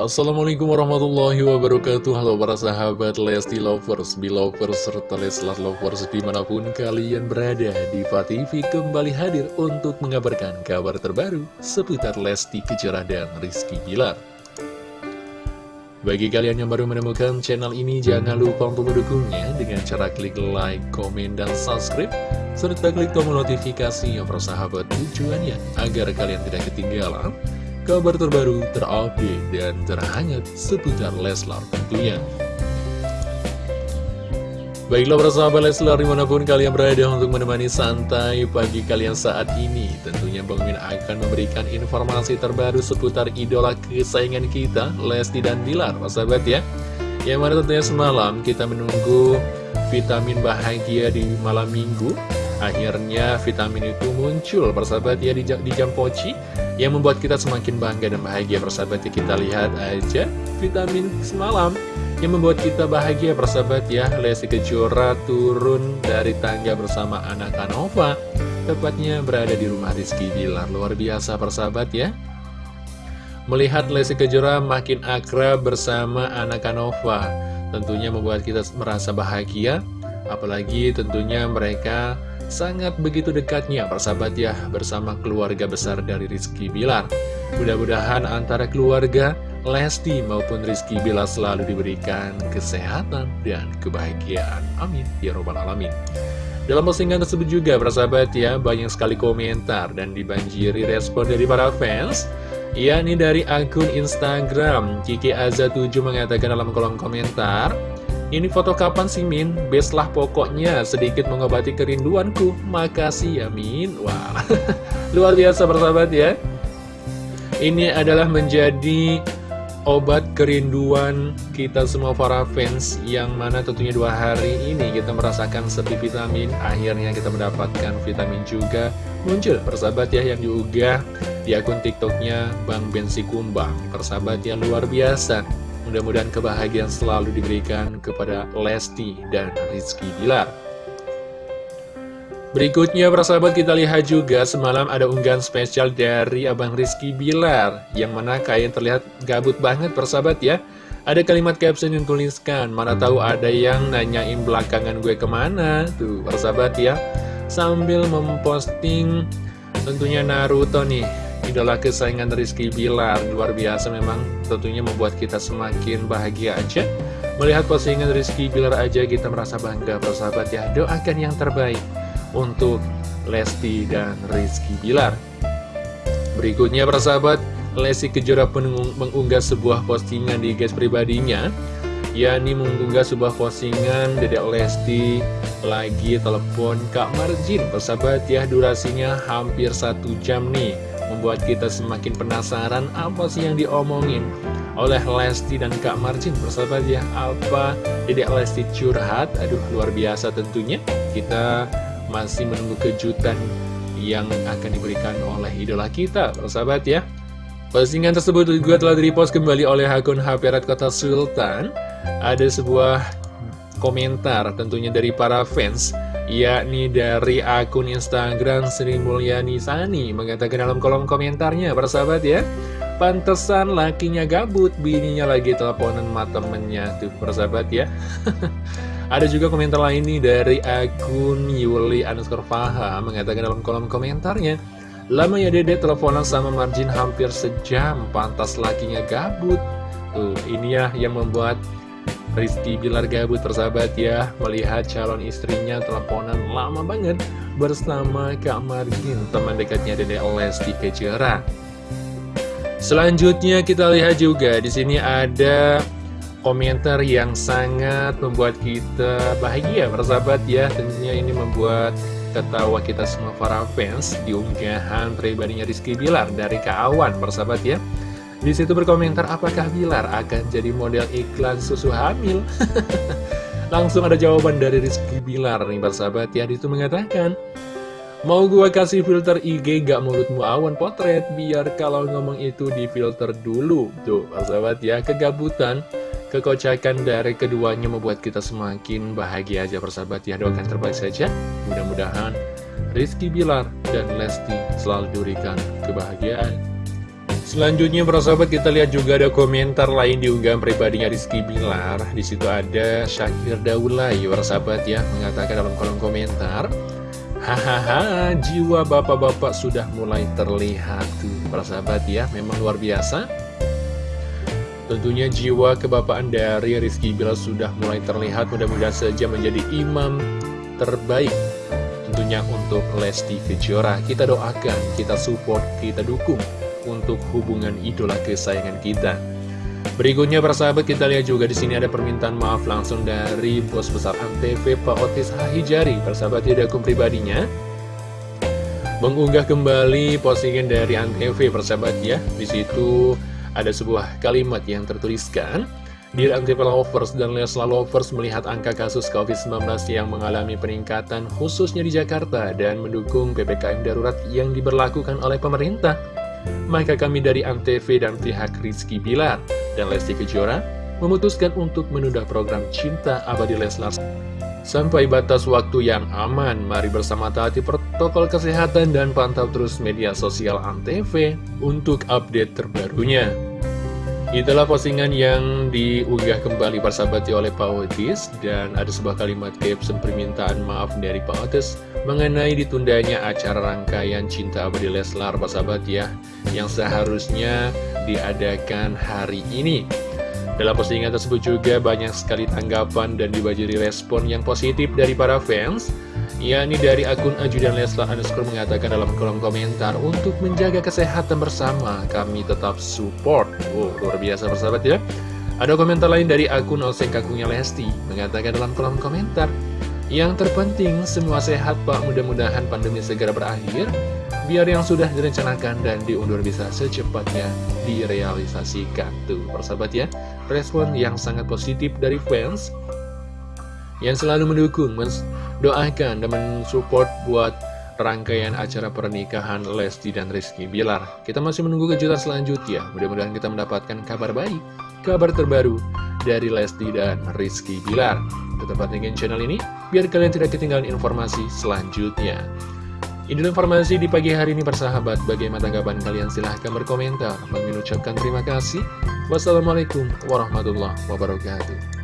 Assalamualaikum warahmatullahi wabarakatuh. Halo para sahabat Lesti Lovers, Belovers, serta Leslar Lovers di mana pun kalian berada Diva TV kembali hadir untuk mengabarkan kabar terbaru seputar Lesti Kejora dan Rizky Bilar. Bagi kalian yang baru menemukan channel ini jangan lupa untuk mendukungnya dengan cara klik like, komen, dan subscribe serta klik tombol notifikasi yang persahabat tujuannya agar kalian tidak ketinggalan kabar terbaru, terupdate, dan terhangat seputar Leslar tentunya. Baiklah para sahabat Leslar di mana pun kalian berada untuk menemani santai pagi kalian saat ini Tentunya Bang Min akan memberikan informasi terbaru seputar idola kesayangan kita Lesti dan Bilar para sahabat ya Yang mana tentunya semalam kita menunggu vitamin bahagia di malam minggu Akhirnya vitamin itu muncul persahabat ya di, di jam poci yang membuat kita semakin bangga dan bahagia. Persahabat ya kita lihat aja vitamin semalam yang membuat kita bahagia. Persahabat ya Lesti Kejora turun dari tangga bersama anak Anova. Tepatnya berada di rumah Rizky Bilar. Luar biasa persahabat ya. Melihat Lesti Kejora makin akrab bersama anak Anova. Tentunya membuat kita merasa bahagia. Apalagi tentunya mereka sangat begitu dekatnya persahabat ya bersama keluarga besar dari Rizky Bilar. Mudah-mudahan antara keluarga Lesti maupun Rizky Bilar selalu diberikan kesehatan dan kebahagiaan. Amin. Ya Robbal Alamin. Dalam postingan tersebut juga persahabat ya banyak sekali komentar dan dibanjiri respon dari para fans. yakni dari akun Instagram Kiki Aza7 mengatakan dalam kolom komentar ini foto kapan sih Min? Best lah pokoknya sedikit mengobati kerinduanku. Makasih ya Min. Wah luar biasa persahabat ya. Ini adalah menjadi obat kerinduan kita semua para fans Yang mana tentunya dua hari ini kita merasakan sepi vitamin. Akhirnya kita mendapatkan vitamin juga. Muncul persahabat ya yang diunggah di akun tiktoknya Bang Bensi Kumbang. Persahabat yang luar biasa Mudah-mudahan kebahagiaan selalu diberikan kepada Lesti dan Rizky Bilar. Berikutnya persahabat kita lihat juga semalam ada unggahan spesial dari Abang Rizky Bilar Yang mana kalian terlihat gabut banget persahabat ya. Ada kalimat caption yang tuliskan Mana tahu ada yang nanyain belakangan gue ke mana? Tuh persahabat ya. Sambil memposting tentunya Naruto nih idola kesayangan Rizky Bilar. Luar biasa memang tentunya membuat kita semakin bahagia aja. Melihat postingan Rizky Bilar aja kita merasa bangga. Persahabat ya Doakan yang terbaik untuk Lesti dan Rizky Bilar. Berikutnya persahabat Lesti Kejora mengunggah sebuah postingan di guys pribadinya. Yakni mengunggah sebuah postingan Dedek Lesti lagi telepon Kak Marjin. Persahabat ya durasinya hampir satu jam nih membuat kita semakin penasaran apa sih yang diomongin oleh Lesti dan Kak Marcin. Bersahabat ya apa Dedek Lesti curhat. Aduh luar biasa tentunya. Kita masih menunggu kejutan yang akan diberikan oleh idola kita. Bersahabat ya. Postingan tersebut juga telah direpost kembali oleh akun HP Red Kota Sultan. Ada sebuah komentar tentunya dari para fans yakni dari akun Instagram Sri Mulyani Sani mengatakan dalam kolom komentarnya persahabat ya pantesan lakinya gabut bininya lagi teleponan sama temennya. Tuh persahabat ya. Ada juga komentar lain nih dari akun Yuli underscore Faha mengatakan dalam kolom komentarnya lama ya dede teleponan sama margin hampir sejam pantas lakinya gabut. Tuh ini ya yang membuat Rizky Bilar gabut persahabat ya Melihat calon istrinya teleponan lama banget Bersama Kak Margin Teman dekatnya Dede Lesti Kejora Selanjutnya kita lihat juga di sini ada komentar yang sangat membuat kita bahagia persahabat ya. Tentunya ini membuat ketawa kita semua para fans di unggahan pribadinya Rizky Bilar dari Kak Awan persahabat ya di situ berkomentar apakah Bilar akan jadi model iklan susu hamil? Langsung ada jawaban dari Rizky Bilar nih persahabat ya. Itu mengatakan, Mau gua kasih filter IG gak mulutmu awan potret. Biar kalau ngomong itu di filter dulu. Tuh persahabat ya kegabutan Kekocakan dari keduanya membuat kita semakin bahagia aja persahabat ya Doakan terbaik saja. Mudah-mudahan Rizky Bilar dan Lesti selalu diberikan kebahagiaan Selanjutnya para sahabat kita lihat juga ada komentar lain di unggahan pribadinya Rizky Bilar. Di situ ada Syakir Daulay para sahabat ya mengatakan dalam kolom komentar, hahaha jiwa bapak-bapak sudah mulai terlihat tuh para sahabat ya memang luar biasa. Tentunya jiwa kebapaan dari Rizky Bilar sudah mulai terlihat mudah-mudahan saja menjadi imam terbaik tentunya untuk Lesti Kejora. Kita doakan, kita support, kita dukung untuk hubungan idola kesayangan kita. Berikutnya persahabat kita lihat juga di sini ada permintaan maaf langsung dari bos besar Antv Pak Otis Hahijari. Persahabat tidak akun pribadinya? Mengunggah kembali postingan dari Antv persahabat ya. Di situ ada sebuah kalimat yang tertuliskan Dear Antv Lovers dan Lesla Lovers melihat angka kasus COVID-19 yang mengalami peningkatan khususnya di Jakarta dan mendukung PPKM darurat yang diberlakukan oleh pemerintah maka kami dari Antv dan pihak Rizky Bilar dan Lesti Kejora memutuskan untuk menunda program Cinta Abadi Leslar sampai batas waktu yang aman. Mari bersama taati protokol kesehatan dan pantau terus media sosial Antv untuk update terbarunya. Itulah postingan yang diunggah kembali persahabati oleh Pak Otis Dan ada sebuah kalimat caption permintaan maaf dari Pak Otis Mengenai ditundanya acara rangkaian Cinta Abadi Leslar persahabat ya Yang seharusnya diadakan hari ini. Dalam postingan tersebut juga banyak sekali tanggapan dan dibajiri respon yang positif dari para fans yakni dari akun Ajudan Leslar underscore mengatakan dalam kolom komentar untuk menjaga kesehatan bersama kami tetap support. Oh luar biasa persahabat ya. Ada komentar lain dari akun Oseng Kakungnya Lesti mengatakan dalam kolom komentar yang terpenting semua sehat pak. Mudah-mudahan pandemi segera berakhir biar yang sudah direncanakan dan diundur bisa secepatnya direalisasikan. Tuh persahabat ya respon yang sangat positif dari fans yang selalu mendukung doakan dan mensupport buat rangkaian acara pernikahan Lesti dan Rizky Bilar. Kita masih menunggu kejutan selanjutnya. Mudah-mudahan kita mendapatkan kabar baik, kabar terbaru dari Lesti dan Rizky Bilar. Tetap pantengin channel ini, biar kalian tidak ketinggalan informasi selanjutnya. Ini informasi di pagi hari ini persahabat. Bagaimana tanggapan kalian? Silahkan berkomentar. Mengucapkan terima kasih. Wassalamualaikum warahmatullahi wabarakatuh.